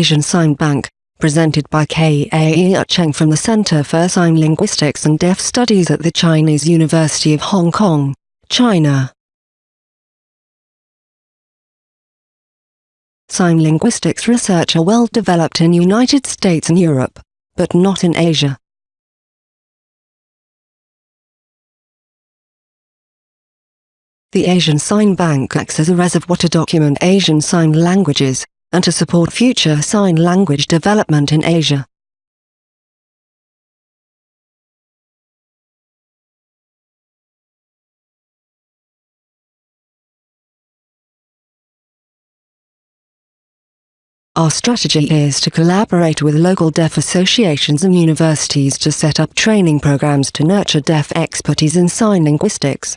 Asian Sign Bank, presented by K.A. Cheng from the Center for Sign Linguistics and Deaf Studies at the Chinese University of Hong Kong, China. Sign linguistics research are well developed in United States and Europe, but not in Asia. The Asian Sign Bank acts as a reservoir to document Asian Sign Languages, and to support future sign language development in Asia. Our strategy is to collaborate with local deaf associations and universities to set up training programs to nurture deaf expertise in sign linguistics.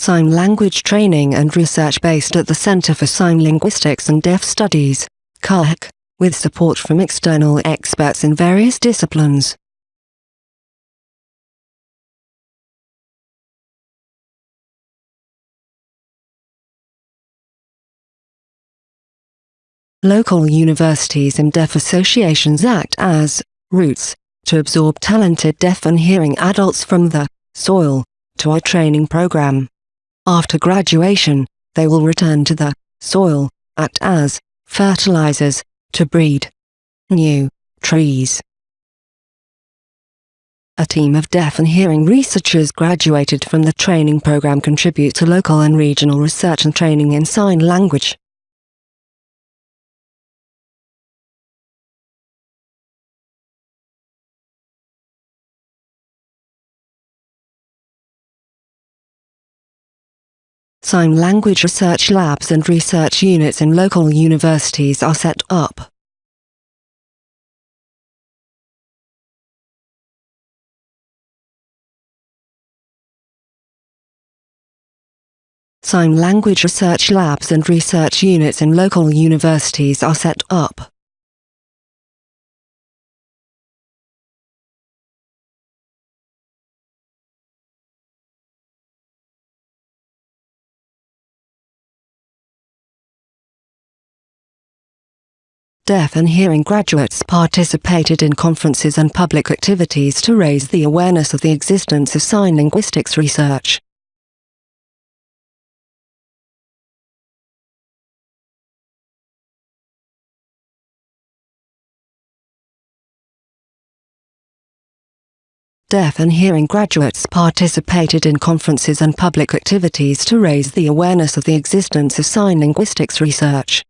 Sign Language Training and Research based at the Center for Sign Linguistics and Deaf Studies, CALC, with support from external experts in various disciplines. Local universities and deaf associations act as roots to absorb talented deaf and hearing adults from the soil to our training program. After graduation, they will return to the soil, act as fertilizers, to breed new trees. A team of deaf and hearing researchers graduated from the training program contribute to local and regional research and training in sign language. Sign language research labs and research units in local universities are set up. Sign language research labs and research units in local universities are set up. Deaf and hearing graduates participated in conferences and public activities to raise the awareness of the existence of sign linguistics research. Deaf and hearing graduates participated in conferences and public activities to raise the awareness of the existence of sign linguistics research.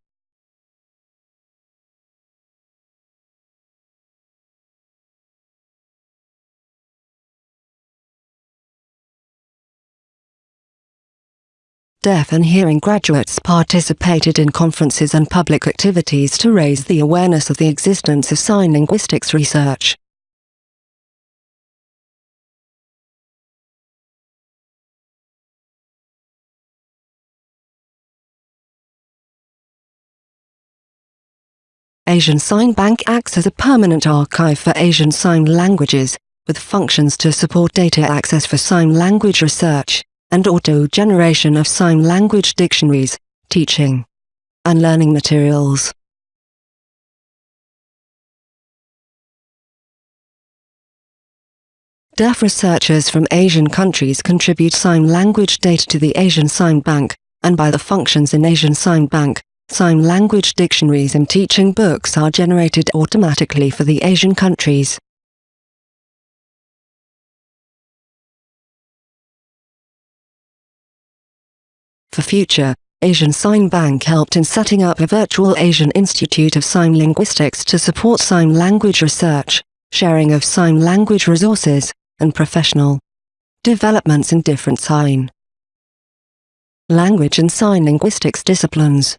Deaf and hearing graduates participated in conferences and public activities to raise the awareness of the existence of sign linguistics research. Asian Sign Bank acts as a permanent archive for Asian Sign languages, with functions to support data access for sign language research and auto-generation of sign language dictionaries, teaching and learning materials. Deaf researchers from Asian countries contribute sign language data to the Asian Sign Bank, and by the functions in Asian Sign Bank, sign language dictionaries and teaching books are generated automatically for the Asian countries. For Future, Asian Sign Bank helped in setting up a virtual Asian Institute of Sign Linguistics to support sign language research, sharing of sign language resources, and professional developments in different sign language and sign linguistics disciplines.